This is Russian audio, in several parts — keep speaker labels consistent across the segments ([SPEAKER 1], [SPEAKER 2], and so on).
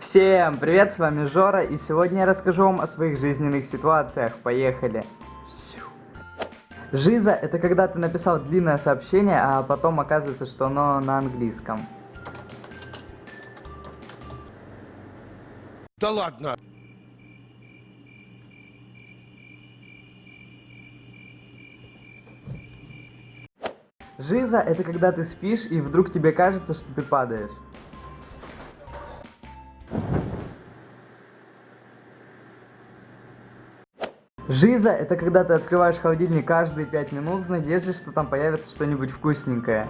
[SPEAKER 1] Всем привет, с вами Жора, и сегодня я расскажу вам о своих жизненных ситуациях. Поехали! Жиза – это когда ты написал длинное сообщение, а потом оказывается, что оно на английском.
[SPEAKER 2] Да ладно.
[SPEAKER 1] Жиза – это когда ты спишь, и вдруг тебе кажется, что ты падаешь. Жиза – это когда ты открываешь холодильник каждые 5 минут с надеждой, что там появится что-нибудь вкусненькое.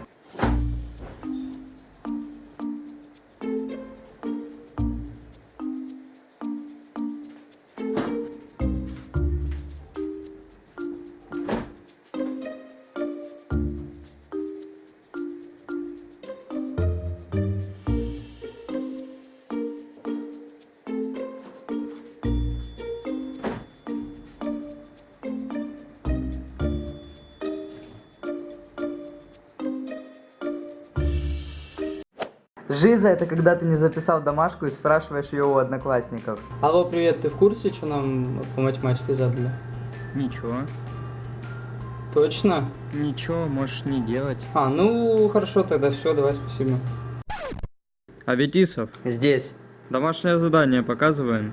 [SPEAKER 1] Жиза – это когда ты не записал домашку и спрашиваешь ее у одноклассников.
[SPEAKER 3] Алло, привет, ты в курсе, что нам по математике задали?
[SPEAKER 4] Ничего.
[SPEAKER 3] Точно?
[SPEAKER 4] Ничего, можешь не делать.
[SPEAKER 3] А, ну хорошо, тогда все, давай, спасибо.
[SPEAKER 4] Аветисов,
[SPEAKER 1] Здесь.
[SPEAKER 4] домашнее задание показываем.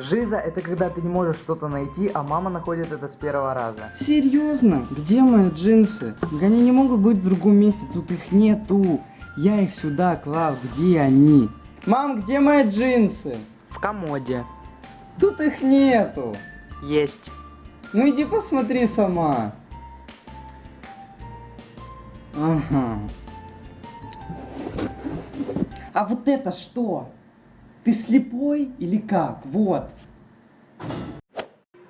[SPEAKER 1] Жиза – это когда ты не можешь что-то найти, а мама находит это с первого раза.
[SPEAKER 5] Серьезно? Где мои джинсы? Они не могут быть в другом месте, тут их нету. Я их сюда клал, где они?
[SPEAKER 3] Мам, где мои джинсы?
[SPEAKER 1] В комоде.
[SPEAKER 5] Тут их нету.
[SPEAKER 1] Есть.
[SPEAKER 5] Ну иди посмотри сама. Ага. А вот это что? Ты слепой или как? Вот.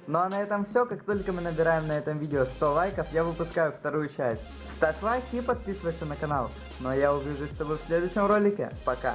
[SPEAKER 1] Ну а на этом все. Как только мы набираем на этом видео 100 лайков, я выпускаю вторую часть. Ставь лайк и подписывайся на канал. Ну а я увижусь с тобой в следующем ролике. Пока.